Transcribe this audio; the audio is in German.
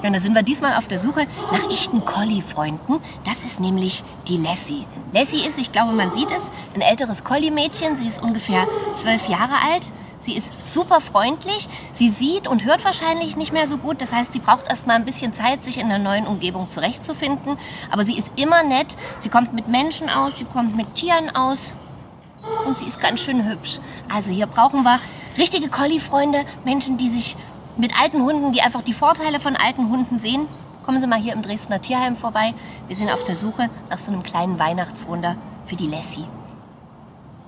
Ja, da sind wir diesmal auf der Suche nach echten Collie-Freunden. Das ist nämlich die Lassie. Lassie ist, ich glaube, man sieht es, ein älteres Collie-Mädchen. Sie ist ungefähr zwölf Jahre alt. Sie ist super freundlich. Sie sieht und hört wahrscheinlich nicht mehr so gut. Das heißt, sie braucht erst mal ein bisschen Zeit, sich in der neuen Umgebung zurechtzufinden. Aber sie ist immer nett. Sie kommt mit Menschen aus, sie kommt mit Tieren aus. Und sie ist ganz schön hübsch. Also hier brauchen wir richtige Collie-Freunde, Menschen, die sich mit alten Hunden, die einfach die Vorteile von alten Hunden sehen, kommen Sie mal hier im Dresdner Tierheim vorbei. Wir sind auf der Suche nach so einem kleinen Weihnachtswunder für die Lassie.